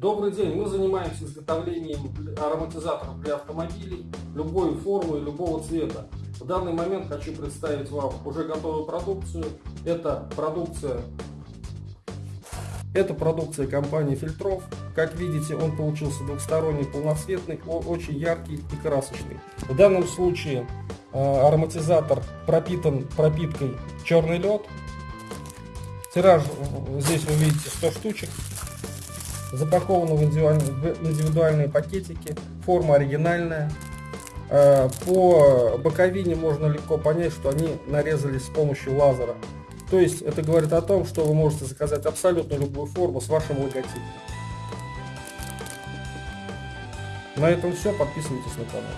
Добрый день, мы занимаемся изготовлением ароматизаторов для автомобилей любой формы и любого цвета. В данный момент хочу представить вам уже готовую продукцию. Это продукция это продукция компании Фильтров. Как видите, он получился двухсторонний, полноцветный, очень яркий и красочный. В данном случае э, ароматизатор пропитан пропиткой черный лед. Тираж здесь вы видите 100 штучек. Запаковано в индивидуальные пакетики. Форма оригинальная. Э, по боковине можно легко понять, что они нарезались с помощью лазера. То есть это говорит о том, что вы можете заказать абсолютно любую форму с вашим логотипом. На этом все. Подписывайтесь на канал.